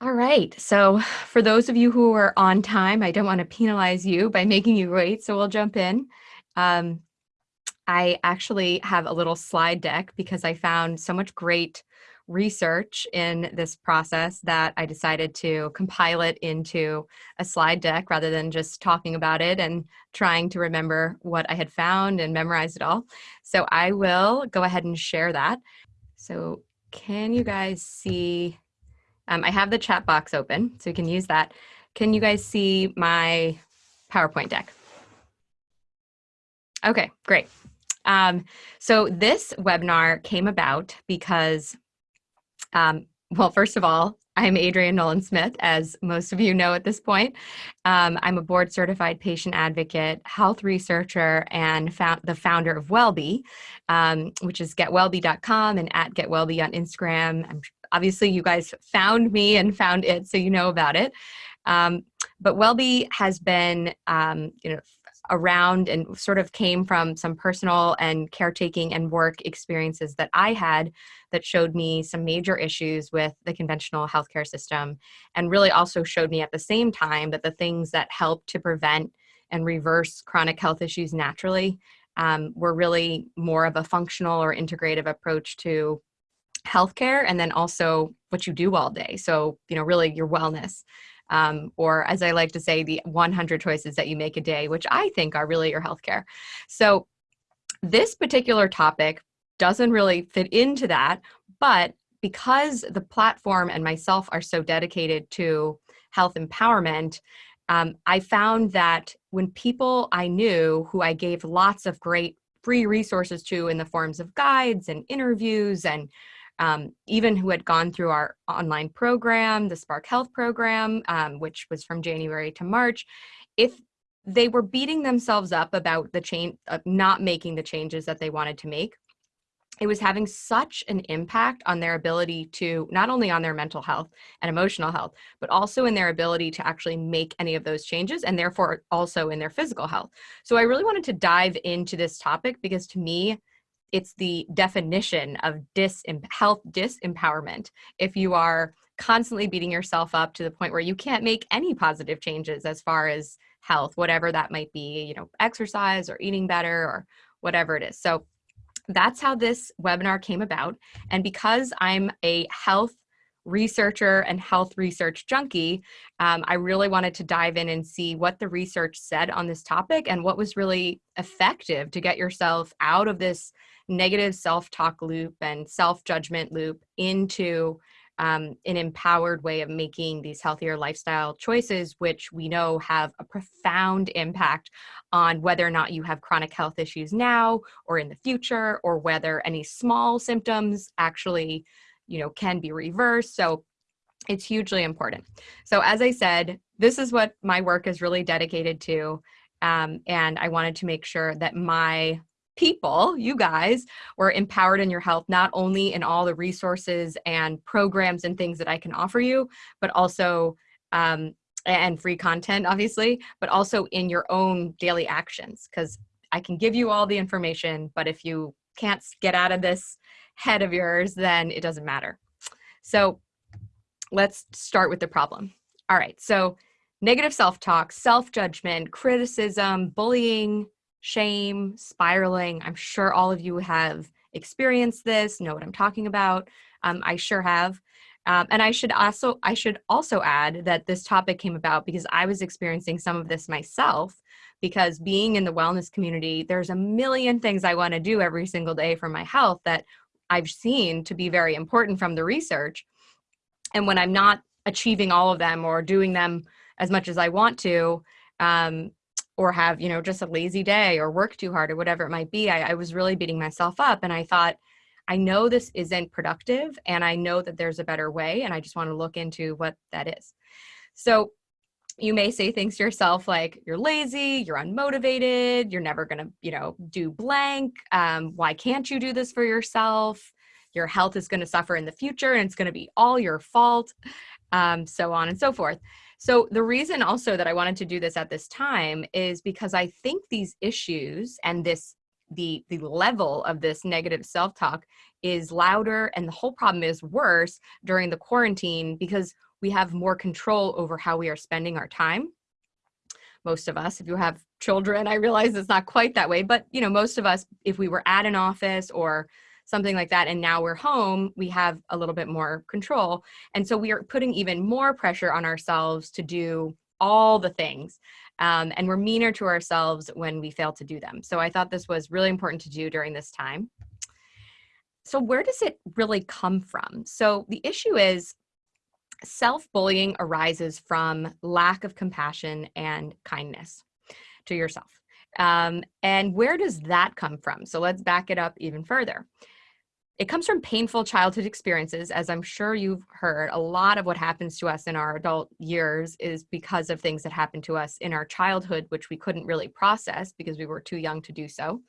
All right. So, for those of you who are on time, I don't want to penalize you by making you wait. So, we'll jump in. Um, I actually have a little slide deck because I found so much great research in this process that I decided to compile it into a slide deck rather than just talking about it and trying to remember what I had found and memorize it all. So I will go ahead and share that. So can you guys see, um, I have the chat box open, so you can use that. Can you guys see my PowerPoint deck? Okay, great. Um, so this webinar came about because um, well, first of all, I'm Adrienne Nolan Smith, as most of you know at this point. Um, I'm a board certified patient advocate, health researcher, and found, the founder of Wellbe, um, which is getwellbe.com and at getwellbe on Instagram. I'm, obviously, you guys found me and found it, so you know about it. Um, but Wellbe has been, um, you know, around and sort of came from some personal and caretaking and work experiences that I had that showed me some major issues with the conventional healthcare system and really also showed me at the same time that the things that help to prevent and reverse chronic health issues naturally um, were really more of a functional or integrative approach to healthcare and then also what you do all day. So, you know, really your wellness um, or as I like to say, the 100 choices that you make a day, which I think are really your healthcare. So this particular topic doesn't really fit into that, but because the platform and myself are so dedicated to health empowerment, um, I found that when people I knew who I gave lots of great free resources to in the forms of guides and interviews and um, even who had gone through our online program, the Spark Health program, um, which was from January to March, if they were beating themselves up about the change, uh, not making the changes that they wanted to make, it was having such an impact on their ability to not only on their mental health and emotional health, but also in their ability to actually make any of those changes and therefore also in their physical health. So I really wanted to dive into this topic because to me, it's the definition of health disempowerment. If you are constantly beating yourself up to the point where you can't make any positive changes as far as health whatever that might be you know exercise or eating better or whatever it is. So that's how this webinar came about. And because i'm a health researcher and health research junkie, um, I really wanted to dive in and see what the research said on this topic and what was really effective to get yourself out of this negative self-talk loop and self-judgment loop into um, an empowered way of making these healthier lifestyle choices, which we know have a profound impact on whether or not you have chronic health issues now or in the future, or whether any small symptoms actually, you know, can be reversed. So it's hugely important. So as I said, this is what my work is really dedicated to. Um, and I wanted to make sure that my people, you guys, were empowered in your health, not only in all the resources and programs and things that I can offer you, but also, um, and free content, obviously, but also in your own daily actions. Because I can give you all the information, but if you can't get out of this head of yours, then it doesn't matter. So let's start with the problem. All right, so negative self-talk, self-judgment, criticism, bullying, shame, spiraling. I'm sure all of you have experienced this, know what I'm talking about. Um, I sure have. Um, and I should also I should also add that this topic came about because I was experiencing some of this myself because being in the wellness community, there's a million things I want to do every single day for my health that I've seen to be very important from the research. And when I'm not achieving all of them or doing them as much as I want to, um, or have you know just a lazy day or work too hard or whatever it might be I, I, was really beating myself up and i thought i know this isn't productive and i know that there's a better way and i just want to look into what that is so you may say things to yourself like you're lazy you're unmotivated you're never going to you know do blank um, why can't you do this for yourself? Your health is going to suffer in the future and it's going to be all your fault um, so on and so forth. So the reason also that I wanted to do this at this time is because I think these issues and this the the level of this negative self-talk is louder and the whole problem is worse during the quarantine because we have more control over how we are spending our time. Most of us, if you have children, I realize it's not quite that way, but you know, most of us, if we were at an office or something like that, and now we're home, we have a little bit more control. And so we are putting even more pressure on ourselves to do all the things. Um, and we're meaner to ourselves when we fail to do them. So I thought this was really important to do during this time. So where does it really come from? So the issue is self-bullying arises from lack of compassion and kindness to yourself. Um, and where does that come from? So let's back it up even further. It comes from painful childhood experiences, as I'm sure you've heard. A lot of what happens to us in our adult years is because of things that happened to us in our childhood, which we couldn't really process because we were too young to do so.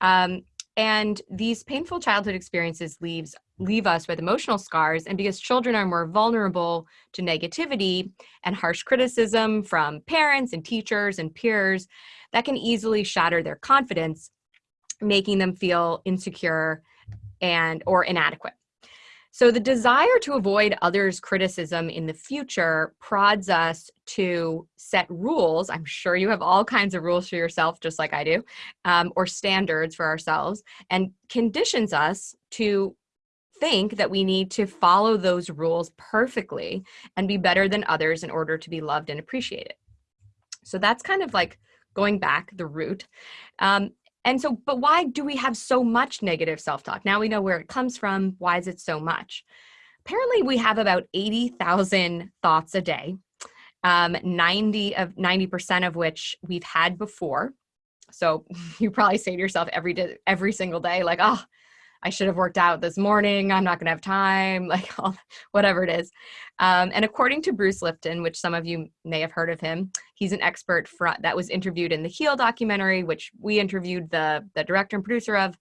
Um, and these painful childhood experiences leaves leave us with emotional scars and because children are more vulnerable to negativity and harsh criticism from parents and teachers and peers that can easily shatter their confidence making them feel insecure and or inadequate so the desire to avoid others' criticism in the future prods us to set rules. I'm sure you have all kinds of rules for yourself, just like I do, um, or standards for ourselves, and conditions us to think that we need to follow those rules perfectly and be better than others in order to be loved and appreciated. So that's kind of like going back the root. Um, and so, but why do we have so much negative self-talk? Now we know where it comes from. Why is it so much? Apparently we have about 80,000 thoughts a day, um, 90 of 90% of which we've had before. So you probably say to yourself every day, every single day, like, oh, I should have worked out this morning. I'm not going to have time, like whatever it is. Um, and according to Bruce Lipton, which some of you may have heard of him, he's an expert for, that was interviewed in the Heal documentary, which we interviewed the, the director and producer of.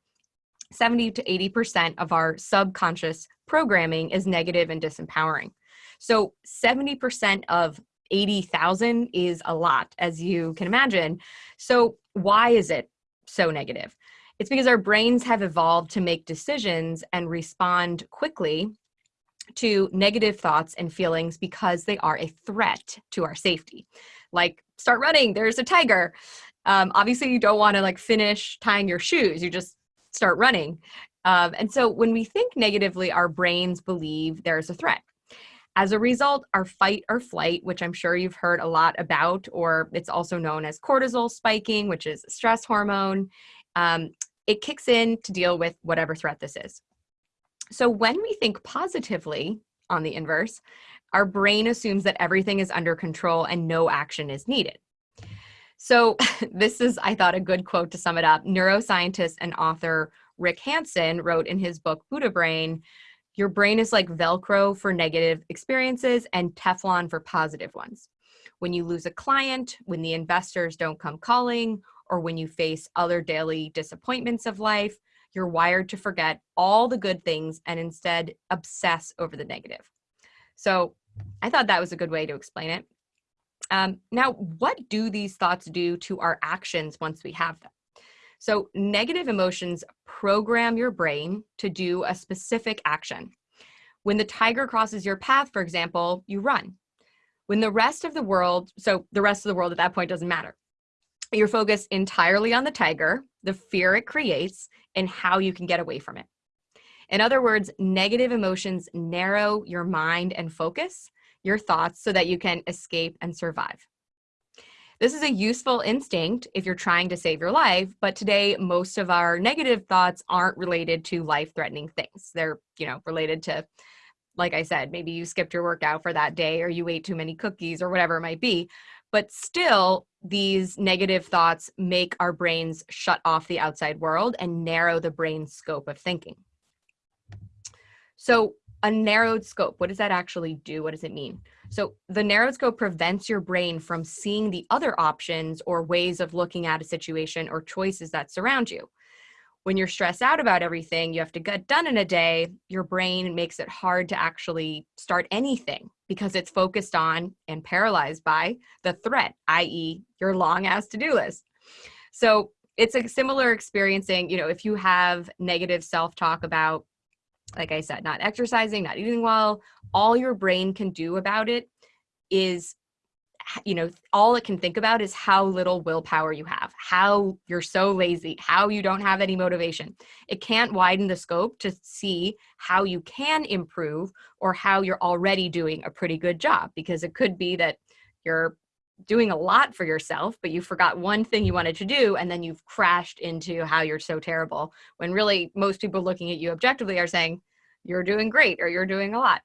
70 to 80% of our subconscious programming is negative and disempowering. So 70% of 80,000 is a lot, as you can imagine. So why is it so negative? It's because our brains have evolved to make decisions and respond quickly to negative thoughts and feelings because they are a threat to our safety. Like, start running, there's a tiger. Um, obviously, you don't want to like finish tying your shoes, you just start running. Um, and so when we think negatively, our brains believe there's a threat. As a result, our fight or flight, which I'm sure you've heard a lot about, or it's also known as cortisol spiking, which is stress hormone, um, it kicks in to deal with whatever threat this is. So when we think positively on the inverse, our brain assumes that everything is under control and no action is needed. So this is, I thought, a good quote to sum it up. Neuroscientist and author Rick Hanson wrote in his book, Buddha Brain, your brain is like Velcro for negative experiences and Teflon for positive ones. When you lose a client, when the investors don't come calling, or when you face other daily disappointments of life, you're wired to forget all the good things and instead obsess over the negative. So I thought that was a good way to explain it. Um, now, what do these thoughts do to our actions once we have them? So negative emotions program your brain to do a specific action. When the tiger crosses your path, for example, you run. When the rest of the world, so the rest of the world at that point doesn't matter you're focused entirely on the tiger, the fear it creates, and how you can get away from it. In other words, negative emotions narrow your mind and focus your thoughts so that you can escape and survive. This is a useful instinct if you're trying to save your life, but today most of our negative thoughts aren't related to life-threatening things. They're, you know, related to like I said, maybe you skipped your workout for that day or you ate too many cookies or whatever it might be. But still, these negative thoughts make our brains shut off the outside world and narrow the brain's scope of thinking. So a narrowed scope, what does that actually do? What does it mean? So the narrowed scope prevents your brain from seeing the other options or ways of looking at a situation or choices that surround you when you're stressed out about everything you have to get done in a day, your brain makes it hard to actually start anything because it's focused on and paralyzed by the threat, i.e. your long ass to-do list. So it's a similar experiencing, you know, if you have negative self-talk about like I said, not exercising, not eating well, all your brain can do about it is you know, all it can think about is how little willpower you have, how you're so lazy, how you don't have any motivation. It can't widen the scope to see how you can improve or how you're already doing a pretty good job because it could be that you're doing a lot for yourself, but you forgot one thing you wanted to do and then you've crashed into how you're so terrible when really most people looking at you objectively are saying, you're doing great or you're doing a lot.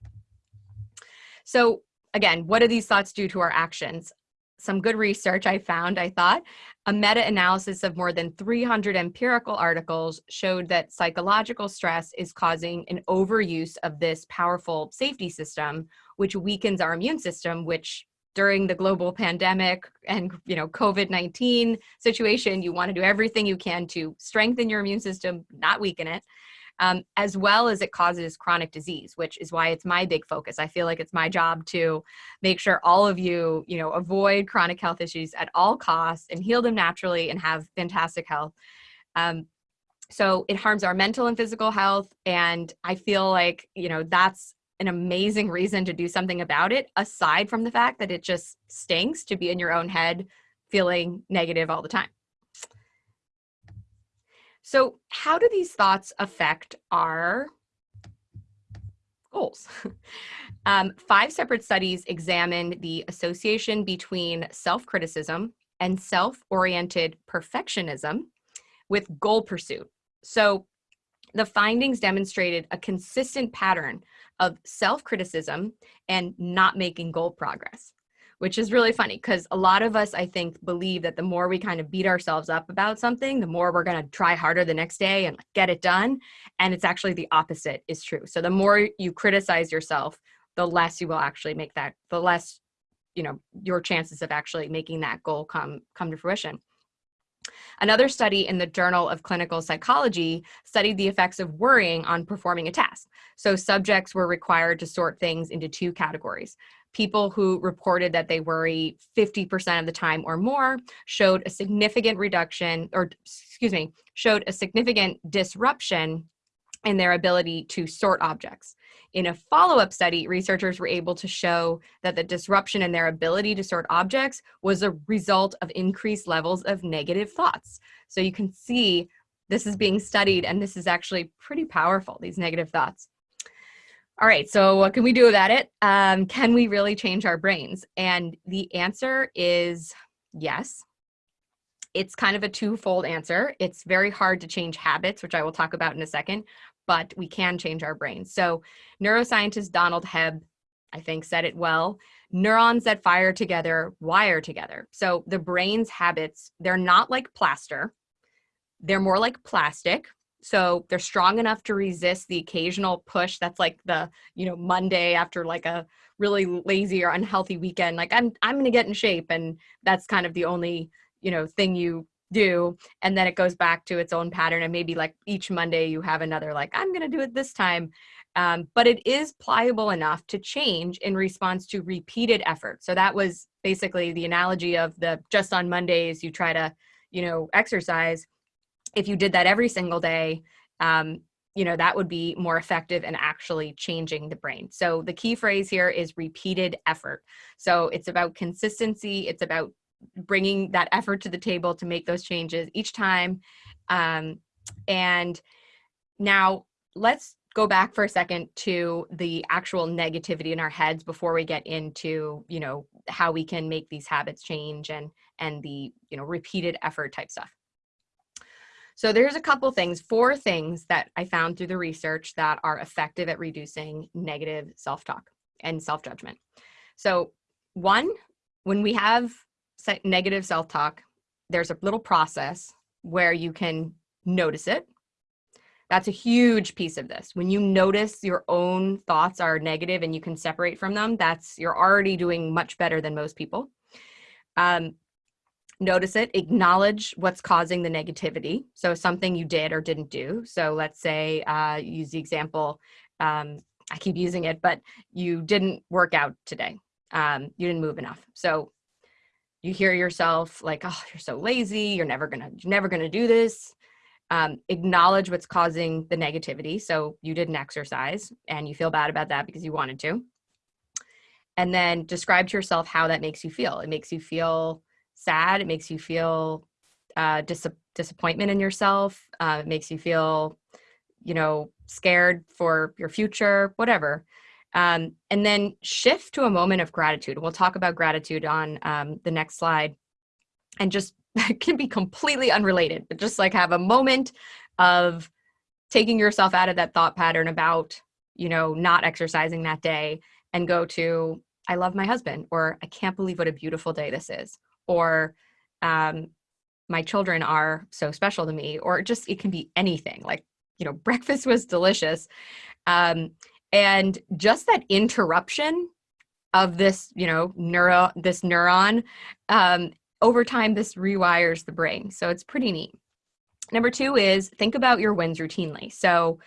So again, what do these thoughts do to our actions? Some good research I found, I thought. A meta-analysis of more than 300 empirical articles showed that psychological stress is causing an overuse of this powerful safety system, which weakens our immune system, which during the global pandemic and you know COVID-19 situation, you want to do everything you can to strengthen your immune system, not weaken it um, as well as it causes chronic disease, which is why it's my big focus. I feel like it's my job to make sure all of you, you know, avoid chronic health issues at all costs and heal them naturally and have fantastic health. Um, so it harms our mental and physical health. And I feel like, you know, that's an amazing reason to do something about it, aside from the fact that it just stinks to be in your own head feeling negative all the time. So how do these thoughts affect our goals? um, five separate studies examined the association between self-criticism and self-oriented perfectionism with goal pursuit. So the findings demonstrated a consistent pattern of self-criticism and not making goal progress which is really funny because a lot of us, I think, believe that the more we kind of beat ourselves up about something, the more we're going to try harder the next day and get it done. And it's actually the opposite is true. So the more you criticize yourself, the less you will actually make that, the less, you know, your chances of actually making that goal come, come to fruition. Another study in the Journal of Clinical Psychology studied the effects of worrying on performing a task. So subjects were required to sort things into two categories people who reported that they worry 50% of the time or more showed a significant reduction, or excuse me, showed a significant disruption in their ability to sort objects. In a follow-up study, researchers were able to show that the disruption in their ability to sort objects was a result of increased levels of negative thoughts. So you can see this is being studied and this is actually pretty powerful, these negative thoughts. All right, so what can we do about it? Um, can we really change our brains? And the answer is yes. It's kind of a twofold answer. It's very hard to change habits, which I will talk about in a second, but we can change our brains. So neuroscientist Donald Hebb, I think said it well, neurons that fire together wire together. So the brain's habits, they're not like plaster. They're more like plastic, so they're strong enough to resist the occasional push that's like the you know monday after like a really lazy or unhealthy weekend like i'm i'm going to get in shape and that's kind of the only you know thing you do and then it goes back to its own pattern and maybe like each monday you have another like i'm going to do it this time um, but it is pliable enough to change in response to repeated effort. So that was basically the analogy of the just on mondays you try to you know exercise if you did that every single day, um, you know, that would be more effective in actually changing the brain. So the key phrase here is repeated effort. So it's about consistency. It's about bringing that effort to the table to make those changes each time. Um, and now let's go back for a second to the actual negativity in our heads before we get into, you know, how we can make these habits change and, and the, you know, repeated effort type stuff. So there's a couple things, four things that I found through the research that are effective at reducing negative self-talk and self-judgment. So one, when we have negative self-talk, there's a little process where you can notice it. That's a huge piece of this. When you notice your own thoughts are negative and you can separate from them, that's you're already doing much better than most people. Um, notice it, acknowledge what's causing the negativity. So something you did or didn't do. So let's say, uh, use the example, um, I keep using it, but you didn't work out today. Um, you didn't move enough. So you hear yourself like, oh, you're so lazy. You're never gonna, you're never gonna do this. um, acknowledge what's causing the negativity. So you didn't exercise and you feel bad about that because you wanted to. And then describe to yourself how that makes you feel. It makes you feel sad. It makes you feel uh, dis- disappointment in yourself. Uh, it makes you feel, you know, scared for your future, whatever. Um, and then shift to a moment of gratitude. We'll talk about gratitude on um, the next slide. And just can be completely unrelated, but just like have a moment of taking yourself out of that thought pattern about, you know, not exercising that day and go to, I love my husband, or I can't believe what a beautiful day this is, or um, my children are so special to me, or just it can be anything like, you know, breakfast was delicious. Um, and just that interruption of this, you know, neuro, this neuron, um, over time, this rewires the brain. So it's pretty neat. Number two is think about your wins routinely. So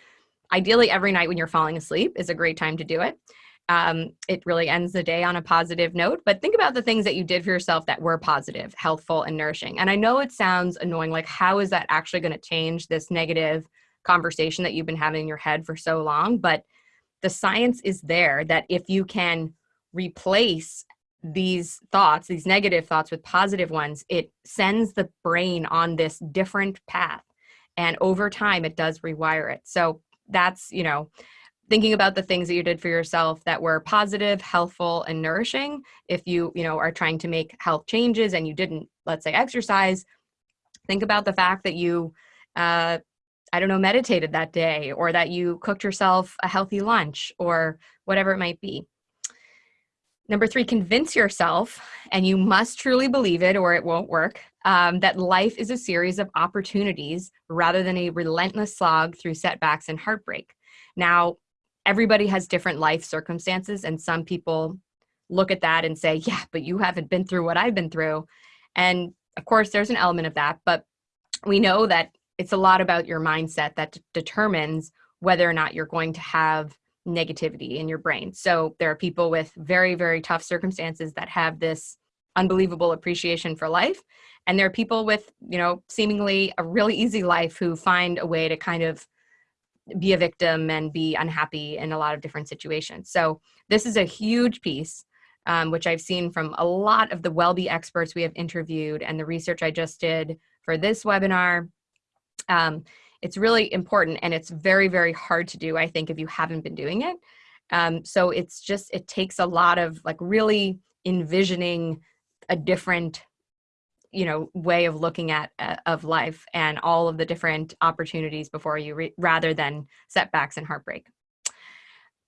ideally every night when you're falling asleep is a great time to do it. Um, it really ends the day on a positive note, but think about the things that you did for yourself that were positive, healthful, and nourishing. And I know it sounds annoying, like how is that actually going to change this negative conversation that you've been having in your head for so long? But the science is there that if you can replace these thoughts, these negative thoughts with positive ones, it sends the brain on this different path. And over time, it does rewire it. So that's, you know, thinking about the things that you did for yourself that were positive, healthful, and nourishing. If you, you know, are trying to make health changes and you didn't, let's say, exercise, think about the fact that you uh, I don't know, meditated that day or that you cooked yourself a healthy lunch or whatever it might be. Number three, convince yourself, and you must truly believe it or it won't work, um, that life is a series of opportunities rather than a relentless slog through setbacks and heartbreak. Now, everybody has different life circumstances, and some people look at that and say, Yeah, but you haven't been through what I've been through. And of course, there's an element of that, but we know that it's a lot about your mindset that determines whether or not you're going to have negativity in your brain. So there are people with very, very tough circumstances that have this unbelievable appreciation for life. And there are people with, you know, seemingly a really easy life who find a way to kind of be a victim and be unhappy in a lot of different situations. So this is a huge piece, um, which I've seen from a lot of the WellBe experts we have interviewed and the research I just did for this webinar um, it's really important and it's very, very hard to do, I think, if you haven't been doing it. Um, so it's just, it takes a lot of like really envisioning a different you know way of looking at uh, of life and all of the different opportunities before you rather than setbacks and heartbreak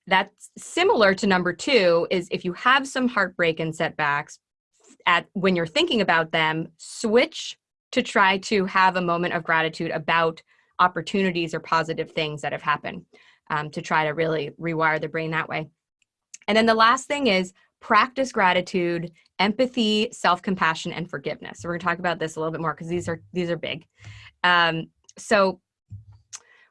that's similar to number two is if you have some heartbreak and setbacks at when you're thinking about them switch to try to have a moment of gratitude about opportunities or positive things that have happened um, to try to really rewire the brain that way. And then the last thing is practice gratitude, empathy, self-compassion, and forgiveness. So we're gonna talk about this a little bit more because these are these are big. Um, so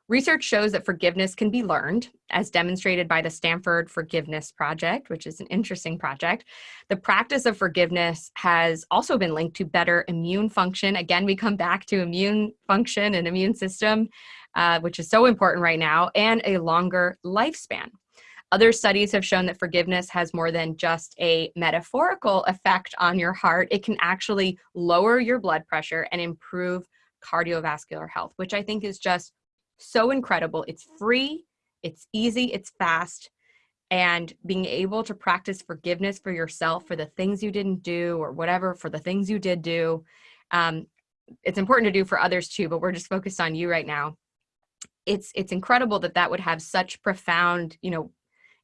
Research shows that forgiveness can be learned, as demonstrated by the Stanford Forgiveness Project, which is an interesting project. The practice of forgiveness has also been linked to better immune function. Again, we come back to immune function and immune system, uh, which is so important right now, and a longer lifespan. Other studies have shown that forgiveness has more than just a metaphorical effect on your heart. It can actually lower your blood pressure and improve cardiovascular health, which I think is just so incredible. It's free, it's easy, it's fast. And being able to practice forgiveness for yourself for the things you didn't do or whatever for the things you did do. Um, it's important to do for others too, but we're just focused on you right now. It's it's incredible that that would have such profound, you know,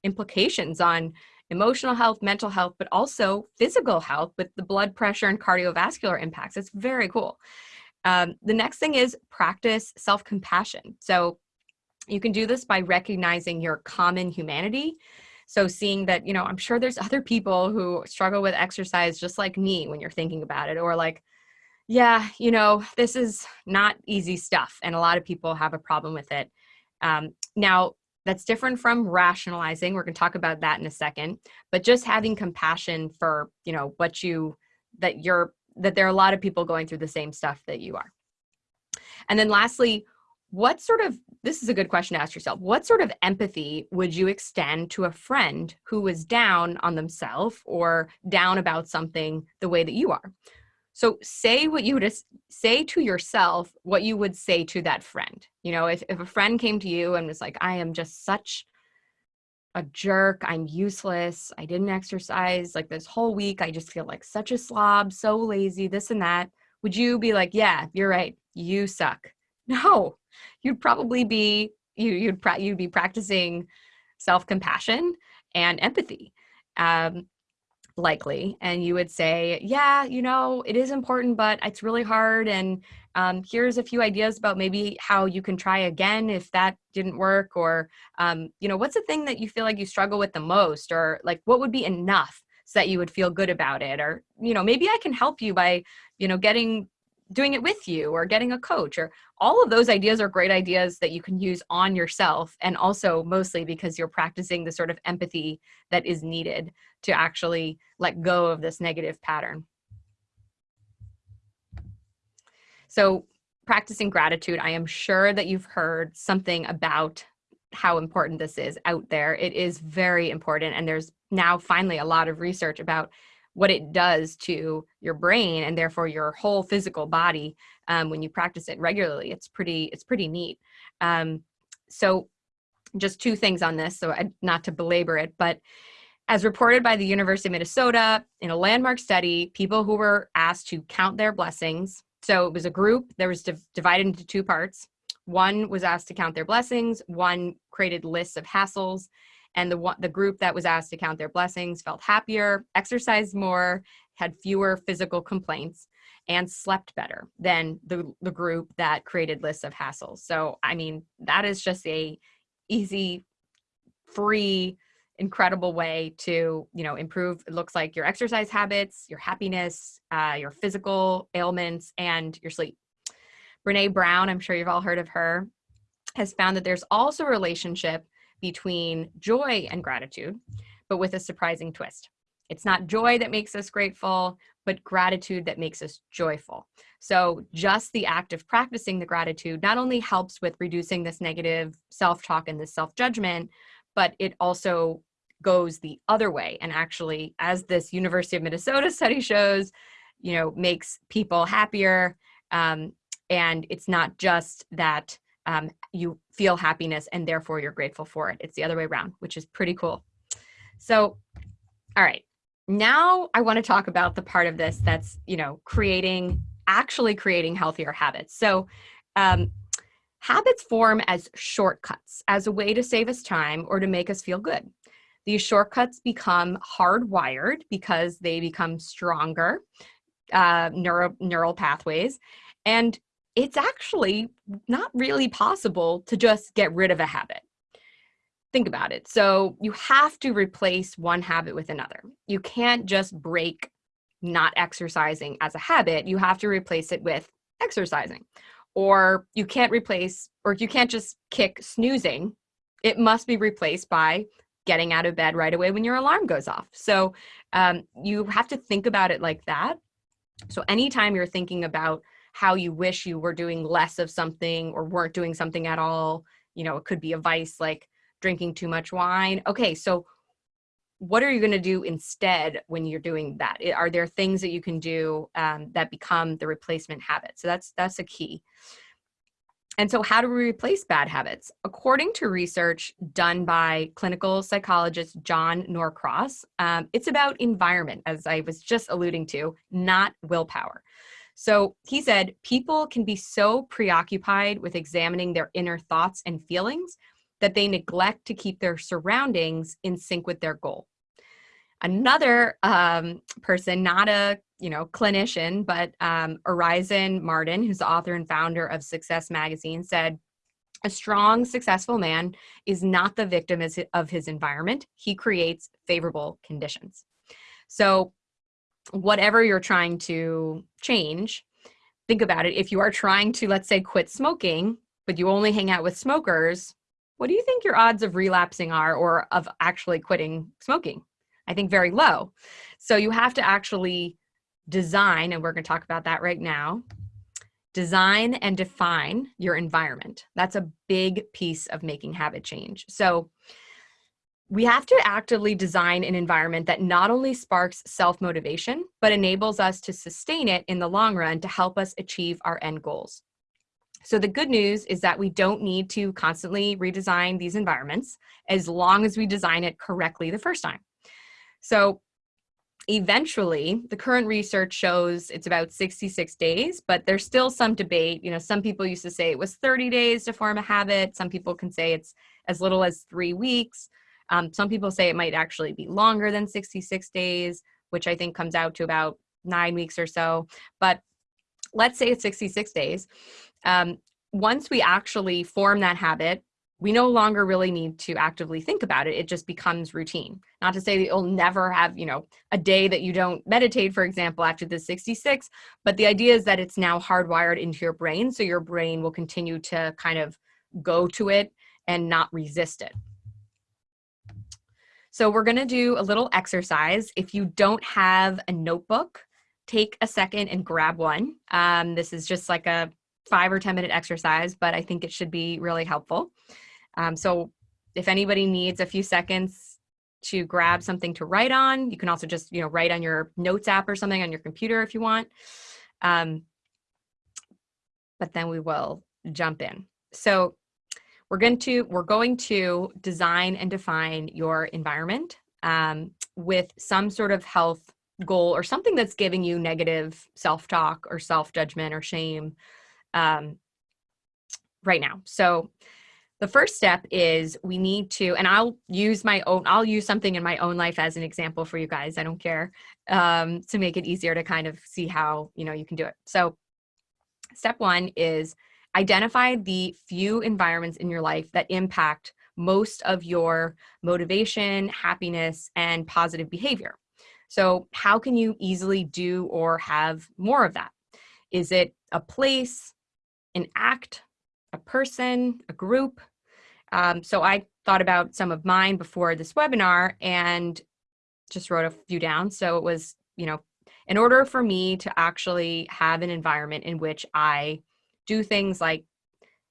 implications on emotional health, mental health, but also physical health with the blood pressure and cardiovascular impacts. It's very cool. Um, the next thing is practice self-compassion. So you can do this by recognizing your common humanity. So seeing that, you know, I'm sure there's other people who struggle with exercise just like me when you're thinking about it, or like, yeah, you know, this is not easy stuff. And a lot of people have a problem with it. Um, now, that's different from rationalizing. We're going to talk about that in a second, but just having compassion for, you know, what you, that you're that there are a lot of people going through the same stuff that you are. And then lastly, what sort of this is a good question to ask yourself what sort of empathy would you extend to a friend who was down on themselves or down about something the way that you are so say what you would say to yourself what you would say to that friend. You know if, if a friend came to you and was like i am just such a jerk. I'm useless. I didn't exercise like this whole week. I just feel like such a slob so lazy this and that. Would you be like yeah you're right. You suck. No. You'd probably be you you'd you'd be practicing self-compassion and empathy. Um, likely and you would say yeah you know it is important but it's really hard and um, here's a few ideas about maybe how you can try again if that didn't work or um, you know what's the thing that you feel like you struggle with the most? or like what would be enough so that you would feel good about it? or you know maybe i can help you by you know getting doing it with you or getting a coach or all of those ideas are great ideas that you can use on yourself and also mostly because you're practicing the sort of empathy that is needed to actually let go of this negative pattern. So practicing gratitude, I am sure that you've heard something about how important this is out there. It is very important and there's now finally a lot of research about what it does to your brain and therefore your whole physical body um, when you practice it regularly. It's pretty, it's pretty neat. Um, so just two things on this, so I, not to belabor it, but as reported by the University of Minnesota in a landmark study, people who were asked to count their blessings, so it was a group, that was divided into two parts. One was asked to count their blessings, one created lists of hassles, and the the group that was asked to count their blessings felt happier exercised more had fewer physical complaints and slept better than the, the group that created lists of hassles so i mean that is just a easy free incredible way to you know improve it looks like your exercise habits your happiness uh, your physical ailments and your sleep brene brown i'm sure you've all heard of her has found that there's also a relationship between joy and gratitude, but with a surprising twist. It's not joy that makes us grateful, but gratitude that makes us joyful. So just the act of practicing the gratitude not only helps with reducing this negative self-talk and this self-judgment, but it also goes the other way and actually, as this University of Minnesota study shows, you know, makes people happier. Um, and it's not just that um, you feel happiness and therefore you're grateful for it. It's the other way around, which is pretty cool. So, all right, now I want to talk about the part of this that's, you know, creating, actually creating healthier habits. So, um, habits form as shortcuts, as a way to save us time or to make us feel good. These shortcuts become hardwired because they become stronger uh, neuro, neural pathways. And it's actually not really possible to just get rid of a habit. Think about it. So you have to replace one habit with another. You can't just break not exercising as a habit. You have to replace it with exercising. Or you can't replace, or you can't just kick snoozing. It must be replaced by getting out of bed right away when your alarm goes off. So um, you have to think about it like that. So anytime you're thinking about how you wish you were doing less of something or weren't doing something at all. You know, it could be a vice like drinking too much wine. Okay, so what are you going to do instead when you're doing that? Are there things that you can do um, that become the replacement habit? So that's that's a key. And so how do we replace bad habits? According to research done by clinical psychologist John Norcross, um, it's about environment, as I was just alluding to, not willpower. So he said, people can be so preoccupied with examining their inner thoughts and feelings that they neglect to keep their surroundings in sync with their goal. Another um, person, not a you know clinician, but um, Orison Marden, who's the author and founder of Success Magazine, said, a strong, successful man is not the victim of his environment. He creates favorable conditions. So whatever you're trying to change, think about it. If you are trying to, let's say, quit smoking, but you only hang out with smokers, what do you think your odds of relapsing are or of actually quitting smoking? I think very low. So you have to actually design, and we're going to talk about that right now, design and define your environment. That's a big piece of making habit change. So we have to actively design an environment that not only sparks self-motivation, but enables us to sustain it in the long run to help us achieve our end goals. So the good news is that we don't need to constantly redesign these environments as long as we design it correctly the first time. So eventually the current research shows it's about 66 days but there's still some debate. You know some people used to say it was 30 days to form a habit. Some people can say it's as little as three weeks. Um, some people say it might actually be longer than 66 days which i think comes out to about nine weeks or so. But let's say it's 66 days. Um, once we actually form that habit we no longer really need to actively think about it. It just becomes routine. Not to say that you'll never have, you know, a day that you don't meditate, for example, after the 66, but the idea is that it's now hardwired into your brain. So your brain will continue to kind of go to it and not resist it. So we're gonna do a little exercise. If you don't have a notebook, take a second and grab one. Um, this is just like a five or 10 minute exercise, but I think it should be really helpful. Um, so if anybody needs a few seconds to grab something to write on, you can also just, you know, write on your notes app or something on your computer if you want. Um, but then we will jump in. So we're going to, we're going to design and define your environment um, with some sort of health goal or something that's giving you negative self-talk or self-judgment or shame um, right now. So the first step is we need to, and I'll use my own, I'll use something in my own life as an example for you guys. I don't care um, to make it easier to kind of see how, you know, you can do it. So step one is identify the few environments in your life that impact most of your motivation, happiness, and positive behavior. So how can you easily do or have more of that? Is it a place, an act, a person, a group, um, so I thought about some of mine before this webinar and just wrote a few down. So it was, you know, in order for me to actually have an environment in which I do things like,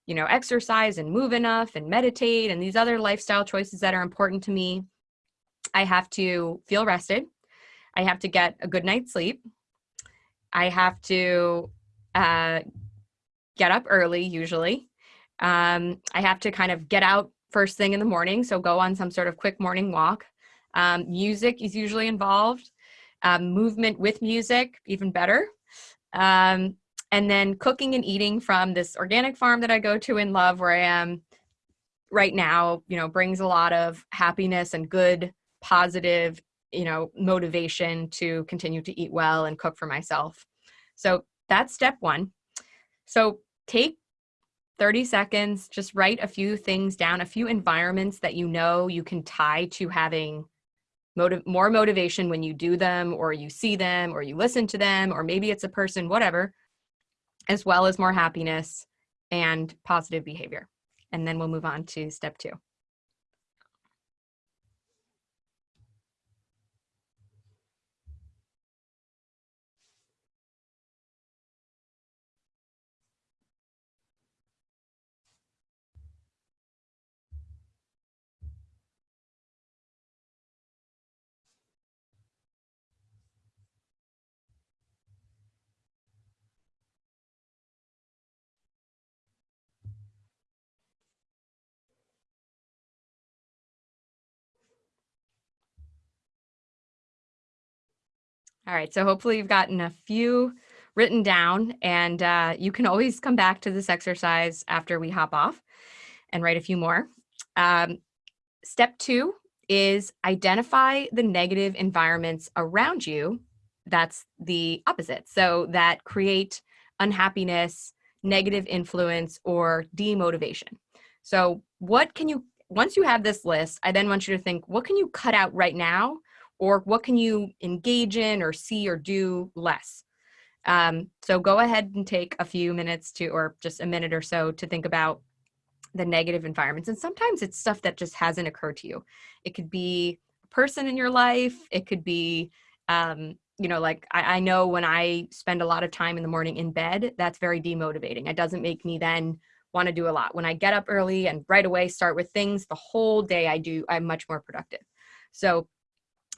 you know, exercise and move enough and meditate and these other lifestyle choices that are important to me, I have to feel rested. I have to get a good night's sleep. I have to uh, get up early, usually. Um, I have to kind of get out first thing in the morning, so go on some sort of quick morning walk. Um, music is usually involved. Um, movement with music, even better. Um, and then cooking and eating from this organic farm that I go to and love where I am right now, you know, brings a lot of happiness and good, positive, you know, motivation to continue to eat well and cook for myself. So that's step one. So take 30 seconds, just write a few things down, a few environments that you know you can tie to having more motivation when you do them or you see them or you listen to them or maybe it's a person, whatever, as well as more happiness and positive behavior. And then we'll move on to step two. All right, so hopefully you've gotten a few written down and uh, you can always come back to this exercise after we hop off and write a few more. Um, step two is identify the negative environments around you that's the opposite. So that create unhappiness, negative influence, or demotivation. So what can you, once you have this list, I then want you to think, what can you cut out right now or what can you engage in or see or do less? Um, so go ahead and take a few minutes to, or just a minute or so to think about the negative environments. And sometimes it's stuff that just hasn't occurred to you. It could be a person in your life. It could be, um, you know, like I, I know when I spend a lot of time in the morning in bed, that's very demotivating. It doesn't make me then want to do a lot. When I get up early and right away start with things, the whole day I do, I'm much more productive. So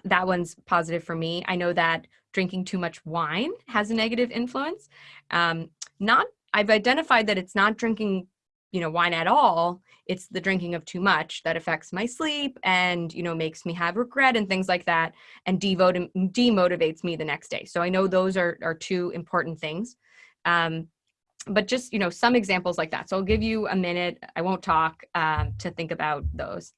that one's positive for me. I know that drinking too much wine has a negative influence. Um, not, I've identified that it's not drinking, you know, wine at all. It's the drinking of too much that affects my sleep and, you know, makes me have regret and things like that and demotivates me the next day. So I know those are, are two important things. Um, but just, you know, some examples like that. So I'll give you a minute. I won't talk um, to think about those.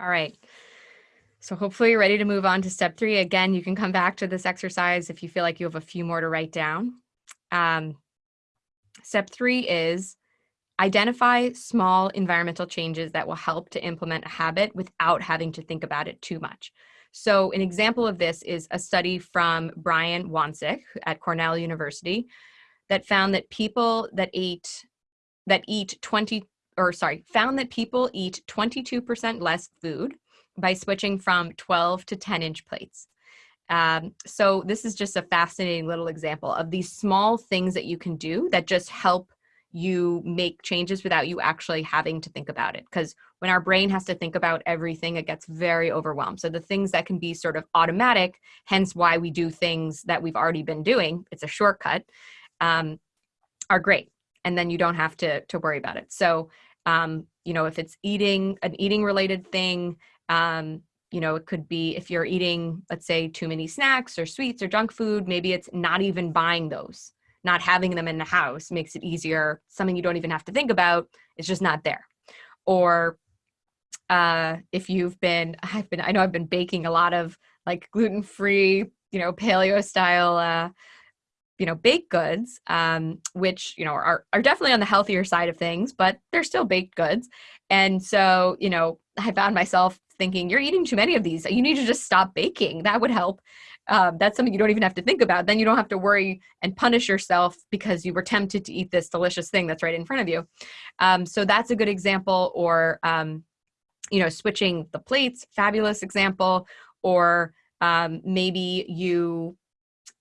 All right. So hopefully you're ready to move on to step three. Again, you can come back to this exercise if you feel like you have a few more to write down. Um, step three is identify small environmental changes that will help to implement a habit without having to think about it too much. So an example of this is a study from Brian Wansink at Cornell University that found that people that ate that eat 20 or sorry, found that people eat 22% less food by switching from 12 to 10 inch plates. Um, so this is just a fascinating little example of these small things that you can do that just help you make changes without you actually having to think about it. Because when our brain has to think about everything, it gets very overwhelmed. So the things that can be sort of automatic, hence why we do things that we've already been doing, it's a shortcut, um, are great. And then you don't have to, to worry about it. So um, you know, if it's eating, an eating related thing, um, you know, it could be if you're eating, let's say, too many snacks or sweets or junk food, maybe it's not even buying those. Not having them in the house makes it easier. Something you don't even have to think about. It's just not there. Or uh, if you've been, I've been, I know I've been baking a lot of like gluten free, you know, paleo style uh, you know, baked goods, um, which, you know, are, are definitely on the healthier side of things, but they're still baked goods. And so, you know, I found myself thinking, you're eating too many of these. You need to just stop baking. That would help. Um, that's something you don't even have to think about. Then you don't have to worry and punish yourself because you were tempted to eat this delicious thing that's right in front of you. Um, so that's a good example. Or, um, you know, switching the plates, fabulous example. Or um, maybe you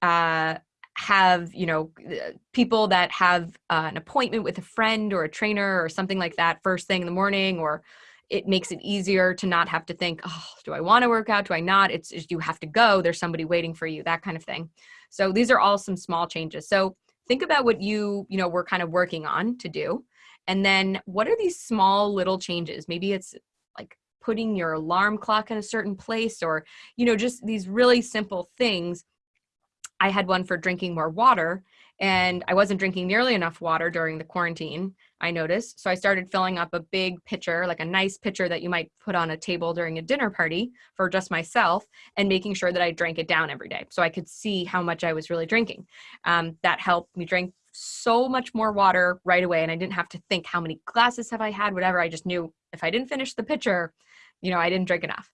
uh, have you know uh, people that have uh, an appointment with a friend or a trainer or something like that first thing in the morning or it makes it easier to not have to think oh do i want to work out? Do i not? It's just you have to go. There's somebody waiting for you that kind of thing. So these are all some small changes. So think about what you you know we're kind of working on to do. And then what are these small little changes? Maybe it's like putting your alarm clock in a certain place or you know just these really simple things I had one for drinking more water and I wasn't drinking nearly enough water during the quarantine, I noticed. So I started filling up a big pitcher, like a nice pitcher that you might put on a table during a dinner party for just myself, and making sure that I drank it down every day so I could see how much I was really drinking. Um, that helped me drink so much more water right away, and I didn't have to think how many glasses have I had, whatever. I just knew if I didn't finish the pitcher, you know, I didn't drink enough.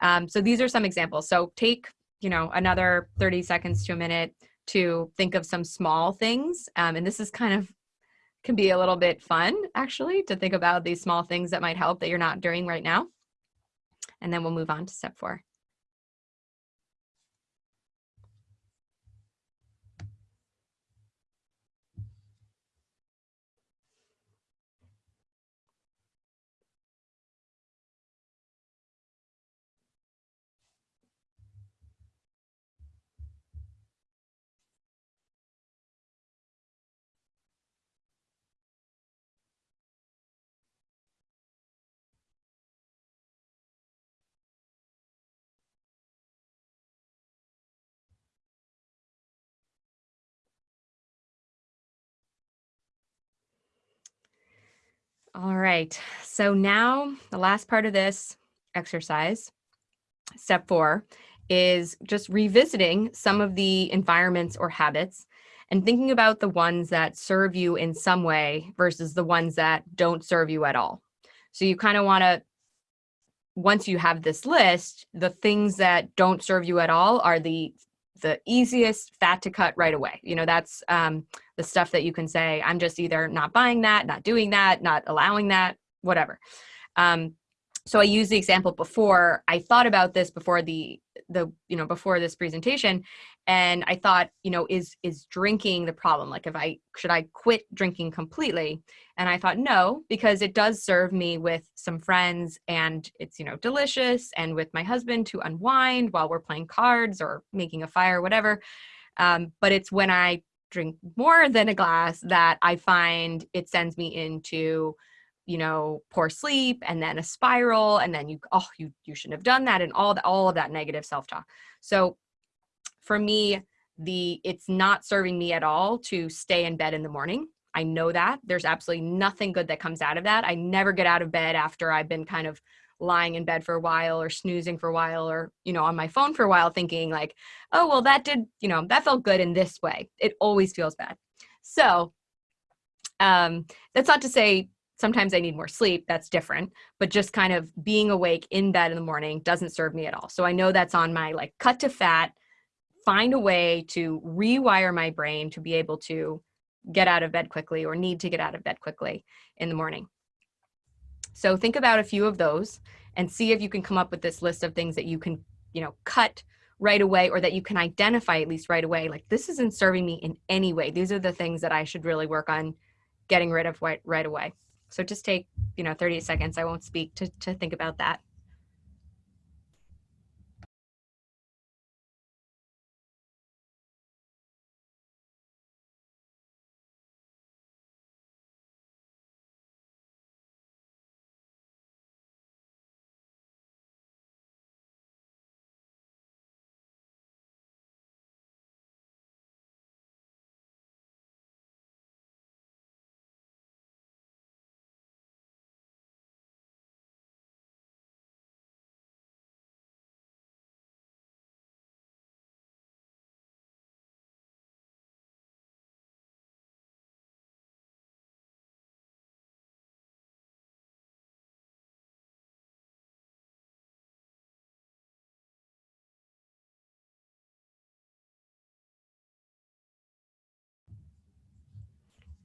Um, so these are some examples. So take you know, another 30 seconds to a minute to think of some small things. Um, and this is kind of can be a little bit fun actually to think about these small things that might help that you're not doing right now. And then we'll move on to step four. All right. So now the last part of this exercise, step four, is just revisiting some of the environments or habits and thinking about the ones that serve you in some way versus the ones that don't serve you at all. So you kind of want to, once you have this list, the things that don't serve you at all are the the easiest fat to cut right away. You know, that's um, the stuff that you can say, I'm just either not buying that, not doing that, not allowing that, whatever. Um, so I used the example before. I thought about this before the the you know before this presentation, and I thought you know is is drinking the problem? Like if I should I quit drinking completely? And I thought no, because it does serve me with some friends, and it's you know delicious, and with my husband to unwind while we're playing cards or making a fire, or whatever. Um, but it's when I drink more than a glass that I find it sends me into you know poor sleep and then a spiral and then you oh you you shouldn't have done that and all the, all of that negative self-talk so for me the it's not serving me at all to stay in bed in the morning. I know that. There's absolutely nothing good that comes out of that. I never get out of bed after i've been kind of lying in bed for a while or snoozing for a while or you know on my phone for a while thinking like oh well that did you know that felt good in this way. It always feels bad. So um that's not to say sometimes I need more sleep, that's different, but just kind of being awake in bed in the morning doesn't serve me at all. So I know that's on my like cut to fat, find a way to rewire my brain to be able to get out of bed quickly or need to get out of bed quickly in the morning. So think about a few of those and see if you can come up with this list of things that you can, you know, cut right away or that you can identify at least right away. Like this isn't serving me in any way. These are the things that I should really work on getting rid of right, right away. So just take, you know, 30 seconds. I won't speak to, to think about that.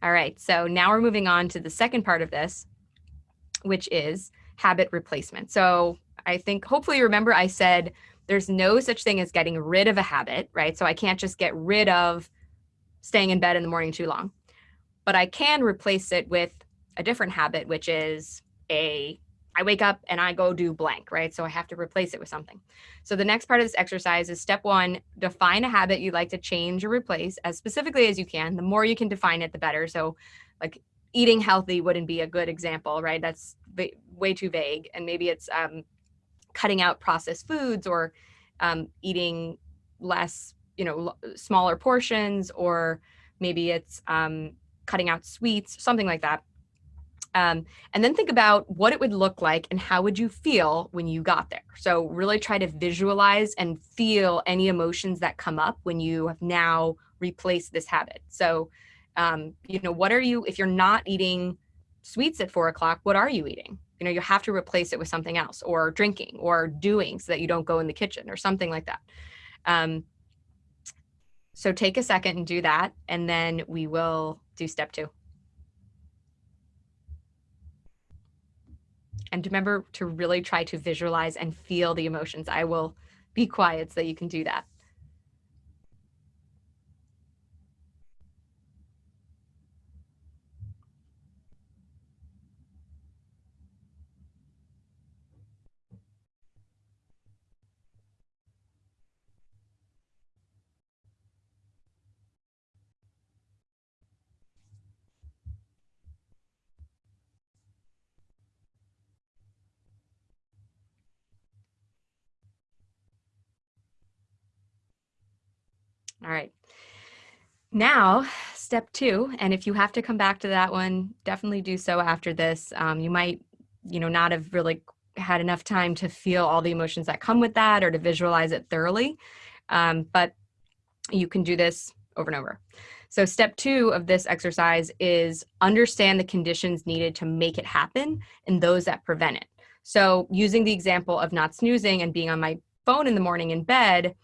All right, so now we're moving on to the second part of this, which is habit replacement. So I think hopefully you remember I said there's no such thing as getting rid of a habit, right? So I can't just get rid of staying in bed in the morning too long, but I can replace it with a different habit, which is a I wake up and I go do blank, right? So I have to replace it with something. So the next part of this exercise is step one, define a habit you'd like to change or replace as specifically as you can. The more you can define it, the better. So like eating healthy wouldn't be a good example, right? That's way too vague. And maybe it's um, cutting out processed foods or um, eating less, you know, smaller portions, or maybe it's um, cutting out sweets, something like that. Um, and then think about what it would look like and how would you feel when you got there. So really try to visualize and feel any emotions that come up when you have now replaced this habit. So, um, you know, what are you, if you're not eating sweets at four o'clock, what are you eating? You know, you have to replace it with something else or drinking or doing so that you don't go in the kitchen or something like that. Um, so take a second and do that, and then we will do step two. And remember to really try to visualize and feel the emotions. I will be quiet so that you can do that. All right. Now, step two. And if you have to come back to that one, definitely do so after this. Um, you might, you know, not have really had enough time to feel all the emotions that come with that or to visualize it thoroughly. Um, but you can do this over and over. So step two of this exercise is understand the conditions needed to make it happen and those that prevent it. So using the example of not snoozing and being on my phone in the morning in bed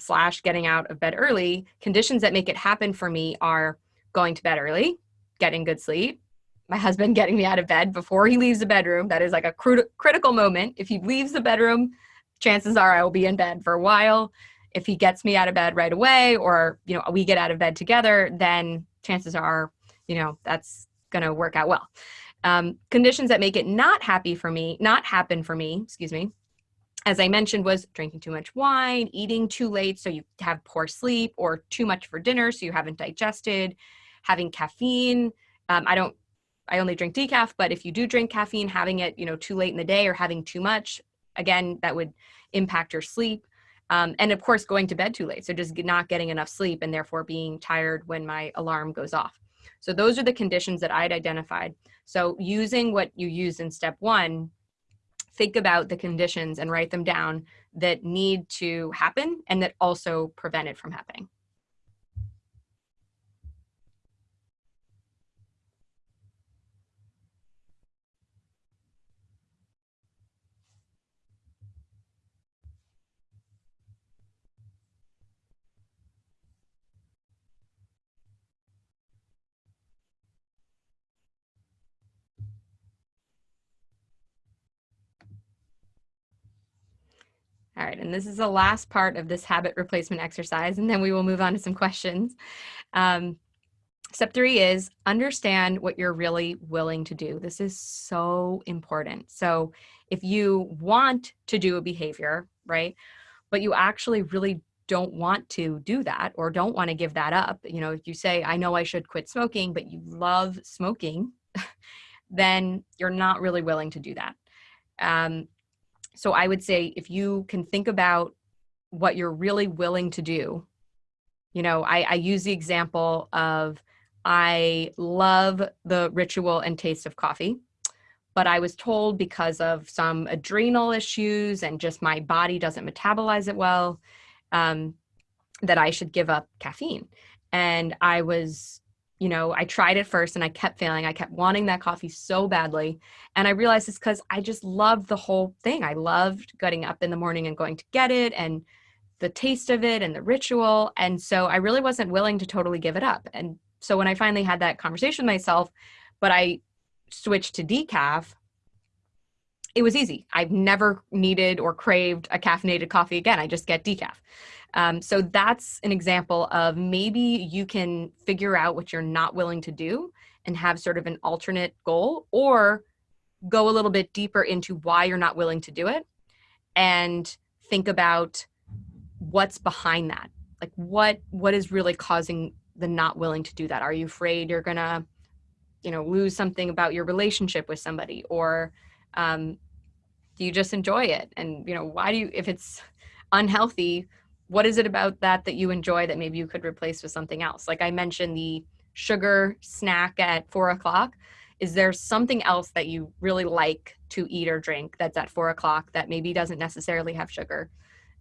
slash getting out of bed early, conditions that make it happen for me are going to bed early, getting good sleep, my husband getting me out of bed before he leaves the bedroom. That is like a critical moment. If he leaves the bedroom, chances are I will be in bed for a while if he gets me out of bed right away or you know we get out of bed together then chances are you know that's going to work out well um, conditions that make it not happy for me not happen for me excuse me as i mentioned was drinking too much wine eating too late so you have poor sleep or too much for dinner so you haven't digested having caffeine um, i don't i only drink decaf but if you do drink caffeine having it you know too late in the day or having too much again that would impact your sleep um, and of course, going to bed too late. So just not getting enough sleep and therefore being tired when my alarm goes off. So those are the conditions that I'd identified. So using what you use in step one, think about the conditions and write them down that need to happen and that also prevent it from happening. All right, and this is the last part of this habit replacement exercise, and then we will move on to some questions. Um, step three is understand what you're really willing to do. This is so important. So if you want to do a behavior, right, but you actually really don't want to do that or don't want to give that up, you know, if you say, I know I should quit smoking, but you love smoking, then you're not really willing to do that. Um, so I would say if you can think about what you're really willing to do, you know, I, I use the example of I love the ritual and taste of coffee, but I was told because of some adrenal issues and just my body doesn't metabolize it well, um, that I should give up caffeine. And I was you know, I tried it first and I kept failing. I kept wanting that coffee so badly. And I realized it's because I just loved the whole thing. I loved getting up in the morning and going to get it and the taste of it and the ritual. And so I really wasn't willing to totally give it up. And so when I finally had that conversation with myself, but I switched to decaf, it was easy. I've never needed or craved a caffeinated coffee again. I just get decaf. Um, so that's an example of maybe you can figure out what you're not willing to do and have sort of an alternate goal or go a little bit deeper into why you're not willing to do it and think about what's behind that like what what is really causing the not willing to do that are you afraid you're gonna you know lose something about your relationship with somebody or um, do you just enjoy it and you know why do you if it's unhealthy what is it about that that you enjoy that maybe you could replace with something else? Like I mentioned the sugar snack at four o'clock. Is there something else that you really like to eat or drink that's at four o'clock that maybe doesn't necessarily have sugar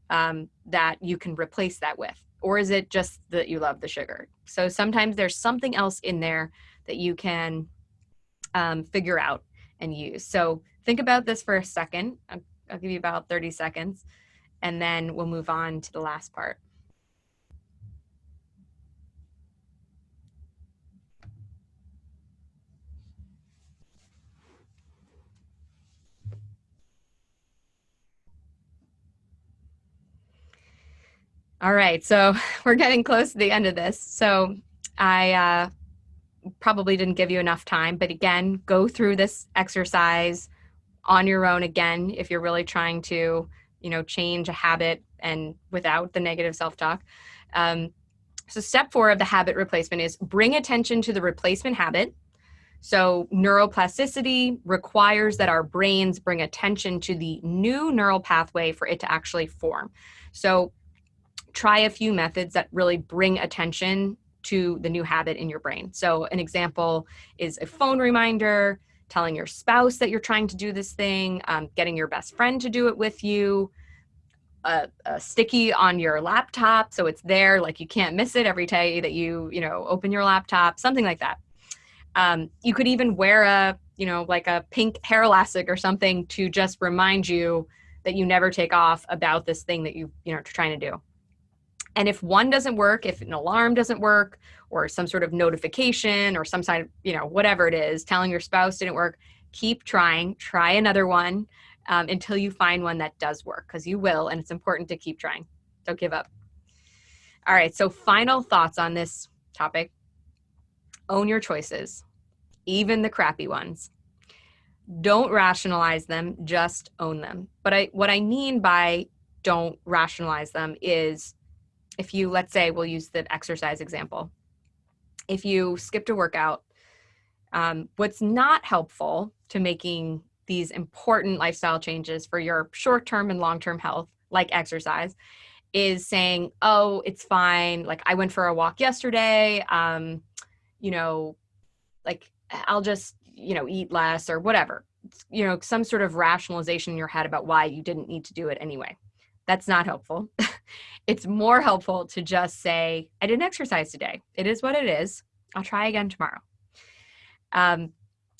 um, that you can replace that with? Or is it just that you love the sugar? So sometimes there's something else in there that you can um, figure out and use. So think about this for a second. I'll, I'll give you about 30 seconds and then we'll move on to the last part. All right, so we're getting close to the end of this. So I uh, probably didn't give you enough time, but again, go through this exercise on your own again if you're really trying to you know, change a habit and without the negative self-talk. Um, so step four of the habit replacement is bring attention to the replacement habit. So neuroplasticity requires that our brains bring attention to the new neural pathway for it to actually form. So try a few methods that really bring attention to the new habit in your brain. So an example is a phone reminder, telling your spouse that you're trying to do this thing, um, getting your best friend to do it with you, a, a, sticky on your laptop so it's there, like you can't miss it every day that you, you know, open your laptop, something like that. Um, you could even wear a, you know, like a pink hair elastic or something to just remind you that you never take off about this thing that you, you know, trying to do. And if one doesn't work, if an alarm doesn't work, or some sort of notification, or some side, you know, whatever it is, telling your spouse didn't work, keep trying. Try another one um, until you find one that does work, because you will, and it's important to keep trying. Don't give up. All right. So, final thoughts on this topic: own your choices, even the crappy ones. Don't rationalize them; just own them. But I, what I mean by don't rationalize them is if you, let's say, we'll use the exercise example. If you skipped a workout, um, what's not helpful to making these important lifestyle changes for your short term and long term health, like exercise, is saying, oh, it's fine. Like, I went for a walk yesterday. Um, you know, like, I'll just, you know, eat less or whatever. You know, some sort of rationalization in your head about why you didn't need to do it anyway. That's not helpful. it's more helpful to just say, I didn't exercise today. It is what it is. I'll try again tomorrow. Um,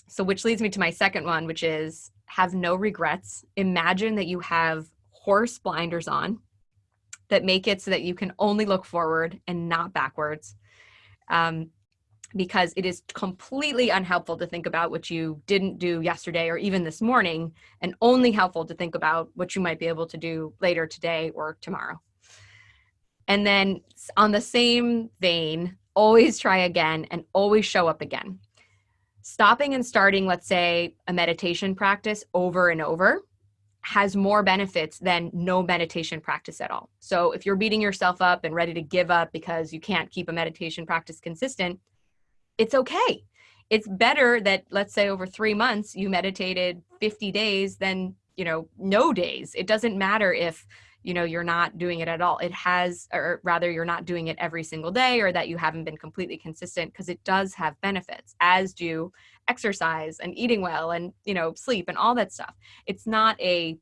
so, which leads me to my second one, which is have no regrets. Imagine that you have horse blinders on that make it so that you can only look forward and not backwards. Um, because it is completely unhelpful to think about what you didn't do yesterday or even this morning, and only helpful to think about what you might be able to do later today or tomorrow. And then, on the same vein, always try again and always show up again. Stopping and starting, let's say, a meditation practice over and over has more benefits than no meditation practice at all. So, if you're beating yourself up and ready to give up because you can't keep a meditation practice consistent, it's okay. It's better that let's say over 3 months you meditated 50 days than, you know, no days. It doesn't matter if you know you're not doing it at all it has or rather you're not doing it every single day or that you haven't been completely consistent because it does have benefits as do exercise and eating well and you know sleep and all that stuff it's not a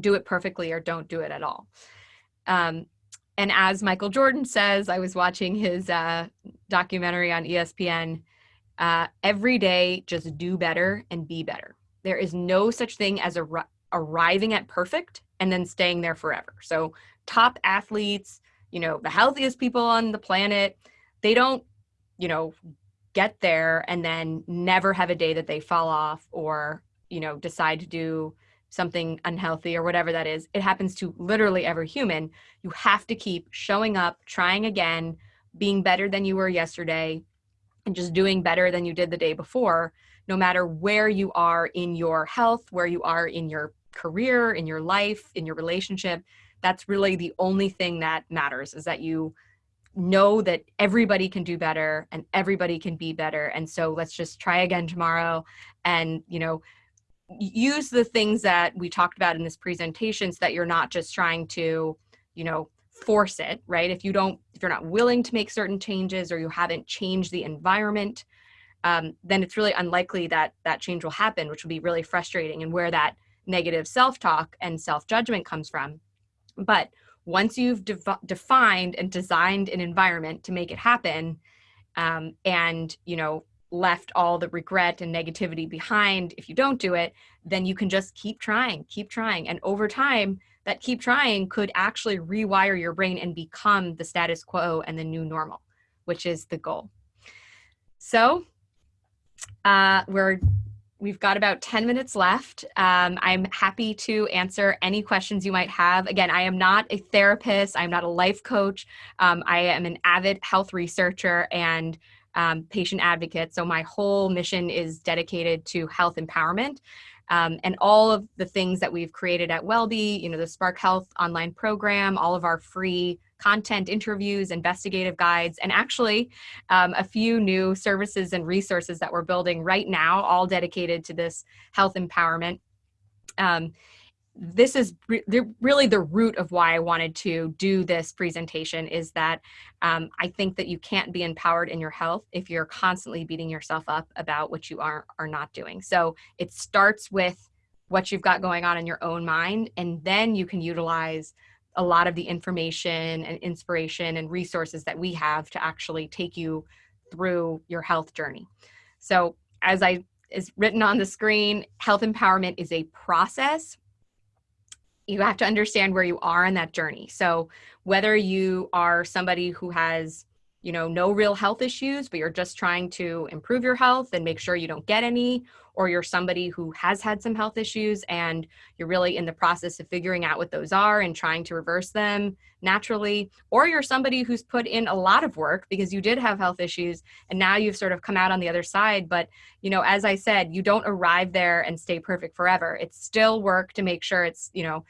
do it perfectly or don't do it at all um, and as Michael Jordan says, I was watching his uh, documentary on ESPN. Uh, every day, just do better and be better. There is no such thing as a, arriving at perfect and then staying there forever. So, top athletes, you know, the healthiest people on the planet, they don't, you know, get there and then never have a day that they fall off or, you know, decide to do something unhealthy or whatever that is. It happens to literally every human. You have to keep showing up, trying again, being better than you were yesterday, and just doing better than you did the day before, no matter where you are in your health, where you are in your career, in your life, in your relationship. That's really the only thing that matters is that you know that everybody can do better and everybody can be better. And so let's just try again tomorrow and, you know, use the things that we talked about in this presentation so that you're not just trying to, you know, force it, right? If you don't, if you're not willing to make certain changes or you haven't changed the environment, um, then it's really unlikely that that change will happen, which will be really frustrating. And where that negative self talk and self judgment comes from. But once you've de- defined and designed an environment to make it happen, um, and you know left all the regret and negativity behind if you don't do it, then you can just keep trying, keep trying. And over time, that keep trying could actually rewire your brain and become the status quo and the new normal, which is the goal. So uh, we're We've got about 10 minutes left. Um, I'm happy to answer any questions you might have. Again, I am not a therapist, I'm not a life coach. Um, I am an avid health researcher and um, patient advocate. So, my whole mission is dedicated to health empowerment. Um, and all of the things that we've created at WellBe, you know, the Spark Health online program, all of our free content, interviews, investigative guides, and actually um, a few new services and resources that we're building right now, all dedicated to this health empowerment. Um, this is re- really the root of why I wanted to do this presentation is that um, I think that you can't be empowered in your health if you're constantly beating yourself up about what you are are not doing. So it starts with what you've got going on in your own mind, and then you can utilize a lot of the information and inspiration and resources that we have to actually take you through your health journey. So as I is written on the screen, health empowerment is a process you have to understand where you are in that journey. So whether you are somebody who has, you know, no real health issues, but you're just trying to improve your health and make sure you don't get any, or you're somebody who has had some health issues and you're really in the process of figuring out what those are and trying to reverse them naturally, or you're somebody who's put in a lot of work because you did have health issues and now you've sort of come out on the other side. But, you know, as I said, you don't arrive there and stay perfect forever. It's still work to make sure it's, you know,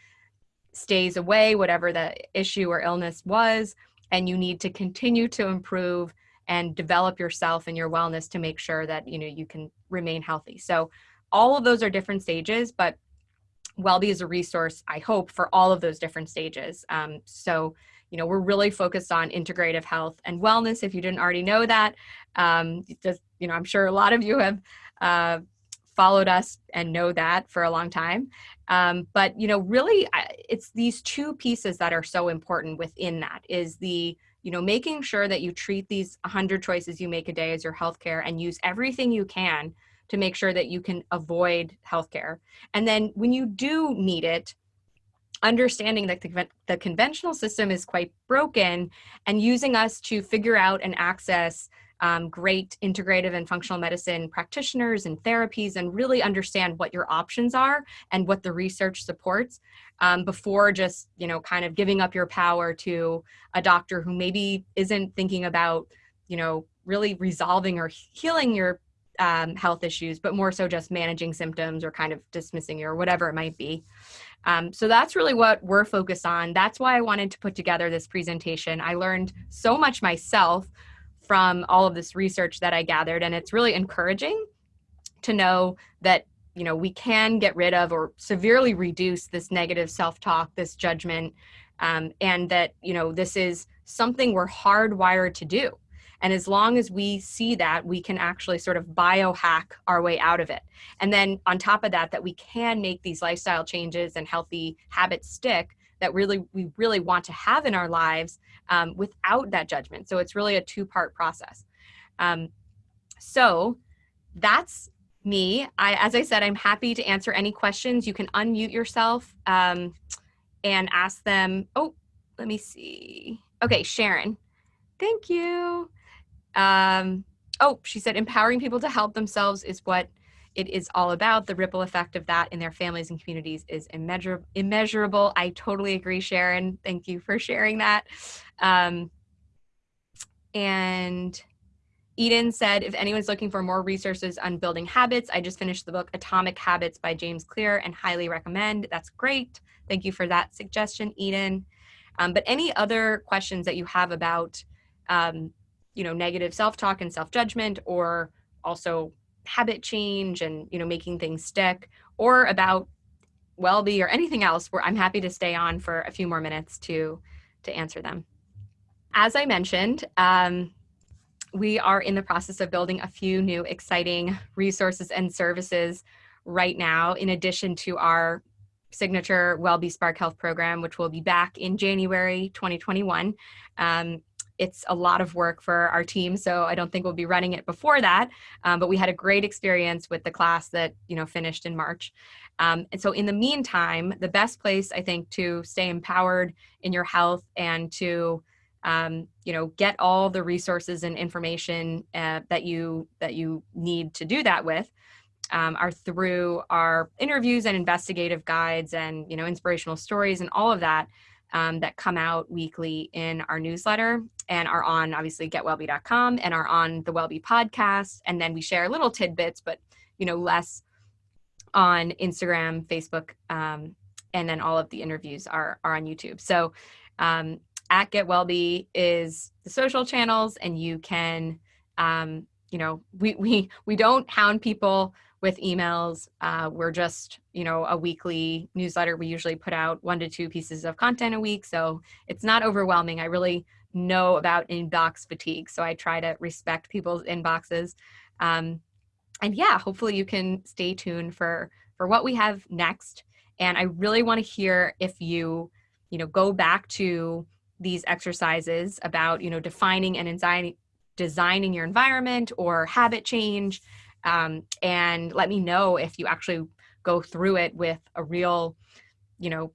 stays away, whatever the issue or illness was, and you need to continue to improve and develop yourself and your wellness to make sure that you know you can remain healthy. So all of those are different stages, but Wellbe is a resource, I hope, for all of those different stages. Um, so, you know, we're really focused on integrative health and wellness. If you didn't already know that, um, just, you know, I'm sure a lot of you have uh, followed us and know that for a long time. Um, but you know, really, it's these two pieces that are so important within that is the you know making sure that you treat these 100 choices you make a day as your healthcare and use everything you can to make sure that you can avoid healthcare. And then when you do need it, understanding that the, the conventional system is quite broken and using us to figure out and access um, great integrative and functional medicine practitioners and therapies and really understand what your options are and what the research supports um, before just you know kind of giving up your power to a doctor who maybe isn't thinking about you know really resolving or healing your um, health issues but more so just managing symptoms or kind of dismissing or whatever it might be. Um, so that's really what we're focused on. That's why i wanted to put together this presentation. I learned so much myself from all of this research that I gathered. And it's really encouraging to know that you know we can get rid of or severely reduce this negative self-talk this judgment um, and that you know this is something we're hardwired to do and as long as we see that we can actually sort of biohack our way out of it and then on top of that that we can make these lifestyle changes and healthy habits stick that really we really want to have in our lives um, without that judgment. So it's really a two part process. Um, so that's me. I, as I said, I'm happy to answer any questions. You can unmute yourself um, and ask them. Oh, let me see. Okay, Sharon. Thank you. Um, oh, she said empowering people to help themselves is what it is all about. The ripple effect of that in their families and communities is immeasurable. immeasurable. I totally agree, Sharon. Thank you for sharing that. Um, and Eden said, if anyone's looking for more resources on building habits, I just finished the book Atomic Habits by James Clear and highly recommend. That's great. Thank you for that suggestion, Eden. Um, but any other questions that you have about, um, you know, negative self-talk and self-judgment or also habit change and you know making things stick or about Wellbe or anything else where I'm happy to stay on for a few more minutes to to answer them. As I mentioned, um, we are in the process of building a few new exciting resources and services right now, in addition to our signature Wellbe Spark Health program, which will be back in January 2021. Um, it's a lot of work for our team, so I don't think we'll be running it before that. Um, but we had a great experience with the class that you know finished in March. Um, and so in the meantime, the best place I think to stay empowered in your health and to um, you know get all the resources and information uh, that you that you need to do that with um, are through our interviews and investigative guides and you know inspirational stories and all of that um, that come out weekly in our newsletter and are on obviously getwellbe.com and are on the Wellbe podcast. And then we share little tidbits, but you know, less on Instagram, Facebook, um, and then all of the interviews are, are on YouTube. So um, at Get Wellbe is the social channels, and you can um, you know, we, we, we don't hound people with emails. Uh, we're just, you know, a weekly newsletter. We usually put out one to two pieces of content a week. So it's not overwhelming. I really know about inbox fatigue. So I try to respect people's inboxes. Um, and yeah, hopefully you can stay tuned for, for what we have next. And I really want to hear if you, you know, go back to these exercises about, you know, defining and anxiety, designing your environment or habit change. Um, and let me know if you actually go through it with a real, you know,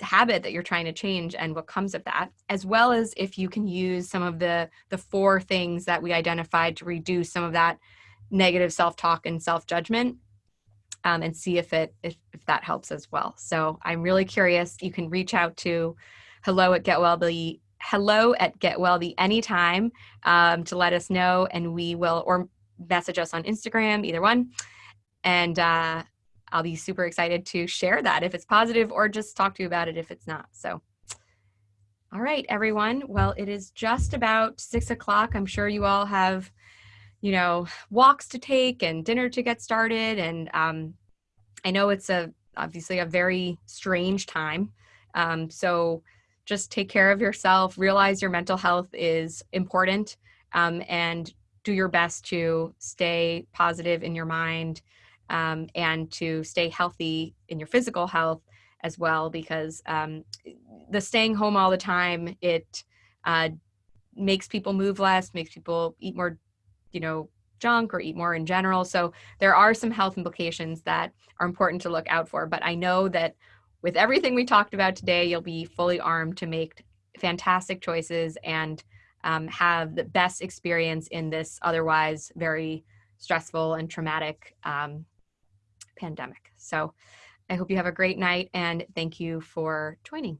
habit that you're trying to change and what comes of that, as well as if you can use some of the, the four things that we identified to reduce some of that negative self-talk and self-judgment um, and see if it if, if that helps as well. So I'm really curious. You can reach out to hello at getwellbe hello at getwellbe anytime um, to let us know and we will or message us on Instagram, either one. And uh, I'll be super excited to share that if it's positive or just talk to you about it if it's not. So, all right, everyone. Well, it is just about six o'clock. I'm sure you all have, you know, walks to take and dinner to get started. And um, I know it's a obviously a very strange time. Um, so just take care of yourself, realize your mental health is important, um, and do your best to stay positive in your mind um, and to stay healthy in your physical health as well because um, the staying home all the time it uh, makes people move less makes people eat more you know junk or eat more in general. So there are some health implications that are important to look out for but i know that with everything we talked about today you'll be fully armed to make fantastic choices and um, have the best experience in this otherwise very stressful and traumatic um, pandemic. So I hope you have a great night and thank you for joining.